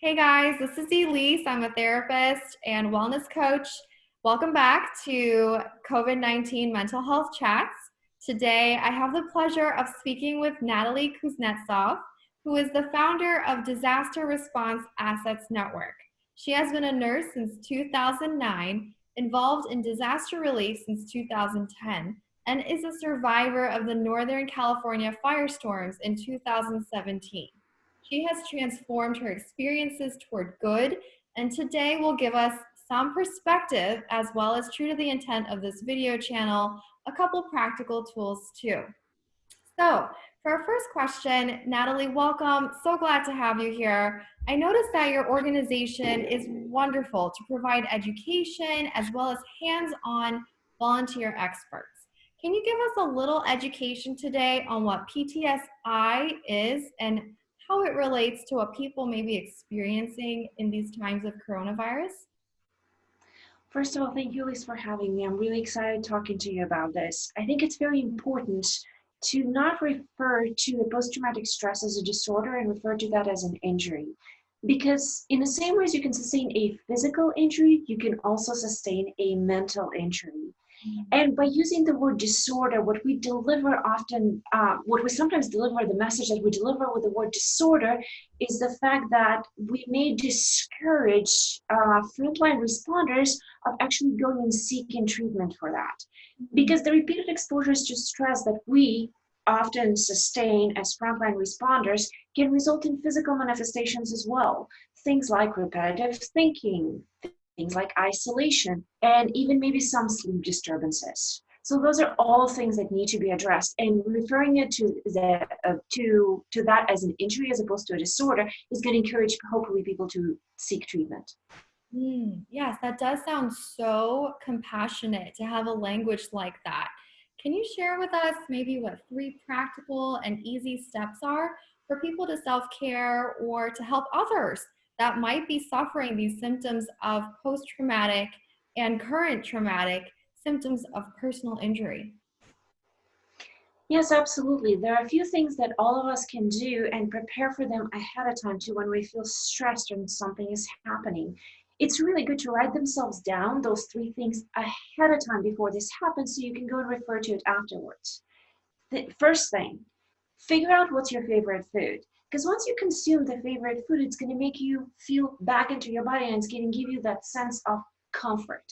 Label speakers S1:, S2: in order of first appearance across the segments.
S1: Hey guys, this is Elise. I'm a therapist and wellness coach. Welcome back to COVID 19 Mental Health Chats. Today, I have the pleasure of speaking with Natalie Kuznetsov, who is the founder of Disaster Response Assets Network. She has been a nurse since 2009, involved in disaster relief since 2010, and is a survivor of the Northern California firestorms in 2017. She has transformed her experiences toward good, and today will give us some perspective as well as true to the intent of this video channel, a couple practical tools too. So for our first question, Natalie, welcome. So glad to have you here. I noticed that your organization is wonderful to provide education as well as hands-on volunteer experts. Can you give us a little education today on what PTSI is and how it relates to what people may be experiencing in these times of coronavirus?
S2: First of all, thank you, Liz, for having me. I'm really excited talking to you about this. I think it's very important to not refer to the post-traumatic stress as a disorder and refer to that as an injury. Because in the same way as you can sustain a physical injury, you can also sustain a mental injury. And by using the word disorder, what we deliver often, uh, what we sometimes deliver, the message that we deliver with the word disorder is the fact that we may discourage uh, frontline responders of actually going and seeking treatment for that. Because the repeated exposures to stress that we often sustain as frontline responders can result in physical manifestations as well. Things like repetitive thinking, things like isolation, and even maybe some sleep disturbances. So those are all things that need to be addressed. And referring it to the uh, to to that as an injury as opposed to a disorder is going to encourage hopefully people to seek treatment.
S1: Mm, yes, that does sound so compassionate to have a language like that. Can you share with us maybe what three practical and easy steps are for people to self care or to help others that might be suffering these symptoms of post-traumatic and current traumatic symptoms of personal injury?
S2: Yes, absolutely. There are a few things that all of us can do and prepare for them ahead of time too when we feel stressed and something is happening. It's really good to write themselves down, those three things ahead of time before this happens so you can go and refer to it afterwards. The first thing, figure out what's your favorite food. Because once you consume the favorite food, it's going to make you feel back into your body and it's going to give you that sense of comfort.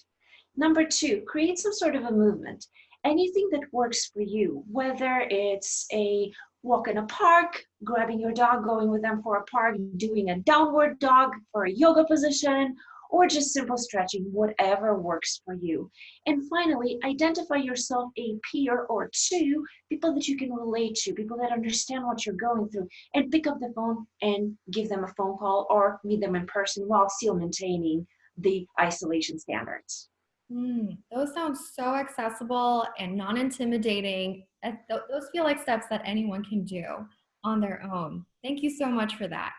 S2: Number two, create some sort of a movement. Anything that works for you, whether it's a walk in a park, grabbing your dog, going with them for a park, doing a downward dog for a yoga position, or just simple stretching, whatever works for you. And finally, identify yourself a peer or two, people that you can relate to, people that understand what you're going through, and pick up the phone and give them a phone call or meet them in person while still maintaining the isolation standards.
S1: Mm, those sound so accessible and non-intimidating. Those feel like steps that anyone can do on their own. Thank you so much for that.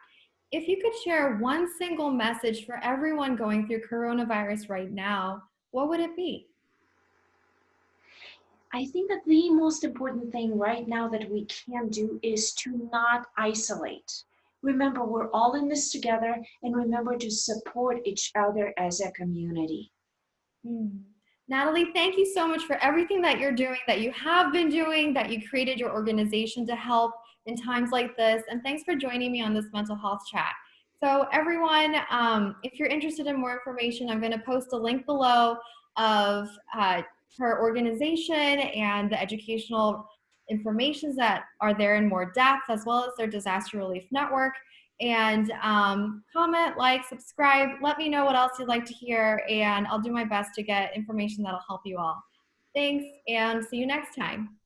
S1: If you could share one single message for everyone going through coronavirus right now, what would it be?
S2: I think that the most important thing right now that we can do is to not isolate. Remember, we're all in this together and remember to support each other as a community.
S1: Hmm. Natalie, thank you so much for everything that you're doing, that you have been doing, that you created your organization to help in times like this. And thanks for joining me on this mental health chat. So everyone, um, if you're interested in more information, I'm gonna post a link below of uh, her organization and the educational informations that are there in more depth, as well as their disaster relief network. And um, comment, like, subscribe, let me know what else you'd like to hear, and I'll do my best to get information that'll help you all. Thanks, and see you next time.